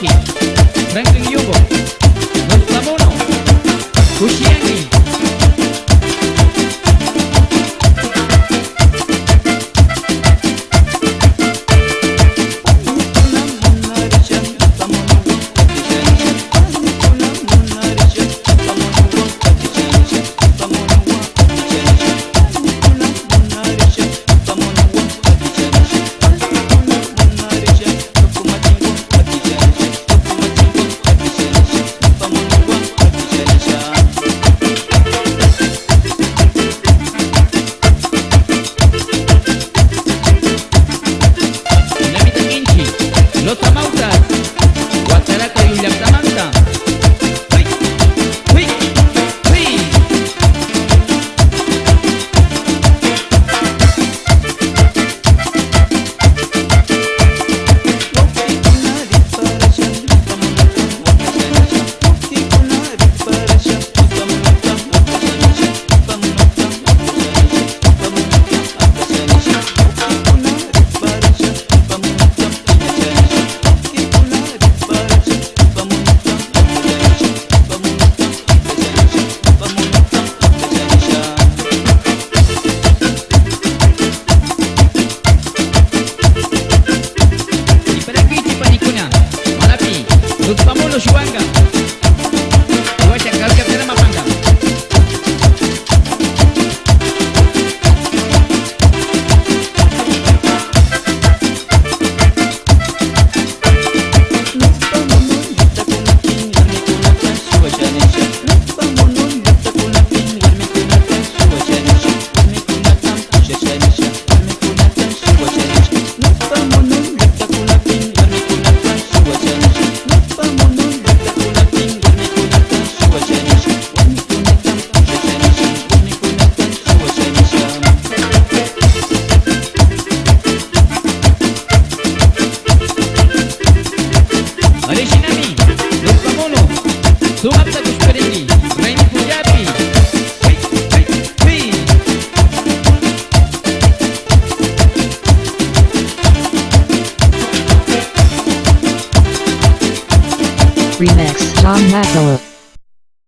Yeah. Remix. John Matteo